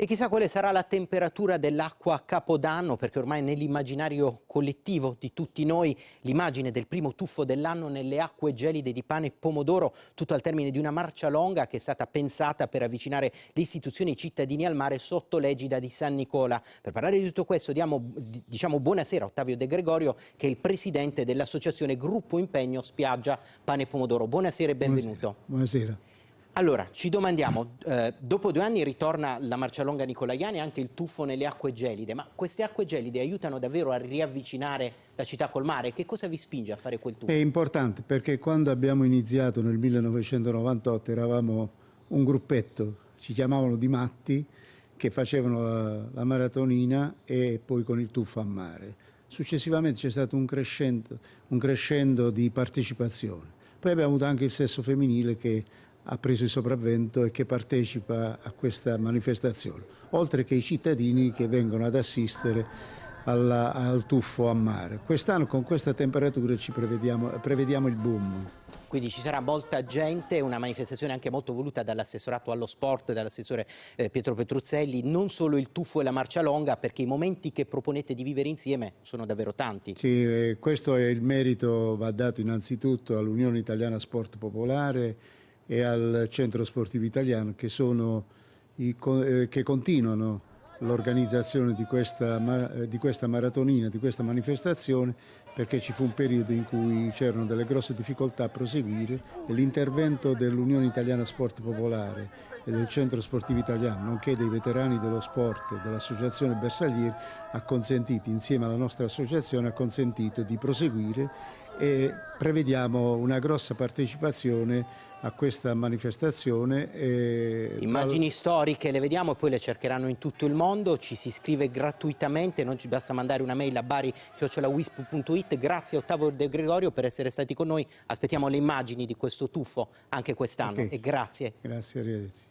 E chissà quale sarà la temperatura dell'acqua a Capodanno, perché ormai nell'immaginario collettivo di tutti noi l'immagine del primo tuffo dell'anno nelle acque gelide di pane e pomodoro, tutto al termine di una marcia longa che è stata pensata per avvicinare le istituzioni e i cittadini al mare sotto l'egida di San Nicola. Per parlare di tutto questo diamo diciamo buonasera a Ottavio De Gregorio, che è il presidente dell'associazione Gruppo Impegno Spiaggia Pane e Pomodoro. Buonasera e benvenuto. Buonasera. Buonasera. Allora, ci domandiamo, eh, dopo due anni ritorna la Marcialonga Nicolaiani e anche il tuffo nelle acque gelide, ma queste acque gelide aiutano davvero a riavvicinare la città col mare? Che cosa vi spinge a fare quel tuffo? È importante perché quando abbiamo iniziato nel 1998 eravamo un gruppetto, ci chiamavano di matti, che facevano la, la maratonina e poi con il tuffo a mare. Successivamente c'è stato un crescendo, un crescendo di partecipazione. Poi abbiamo avuto anche il sesso femminile che ha preso il sopravvento e che partecipa a questa manifestazione, oltre che i cittadini che vengono ad assistere alla, al tuffo a mare. Quest'anno con questa temperatura ci prevediamo, prevediamo, il boom. Quindi ci sarà molta gente, una manifestazione anche molto voluta dall'assessorato allo sport, dall'assessore eh, Pietro Petruzzelli, non solo il tuffo e la marcia longa, perché i momenti che proponete di vivere insieme sono davvero tanti. Sì, eh, questo è il merito, va dato innanzitutto all'Unione Italiana Sport Popolare, e al Centro Sportivo Italiano che, i, eh, che continuano l'organizzazione di, di questa, maratonina, di questa manifestazione perché ci fu un periodo in cui c'erano delle grosse difficoltà a proseguire e l'intervento dell'Unione Italiana Sport Popolare e del Centro Sportivo Italiano, nonché dei veterani dello sport e dell'Associazione Bersaglieri, ha consentito, insieme alla nostra associazione, ha consentito di proseguire e prevediamo una grossa partecipazione a questa manifestazione. E... Immagini storiche le vediamo e poi le cercheranno in tutto il mondo, ci si iscrive gratuitamente, non ci basta mandare una mail a bari.wisp.it. Grazie Ottavo De Gregorio per essere stati con noi, aspettiamo le immagini di questo tuffo anche quest'anno okay. e grazie. Grazie, arrivederci.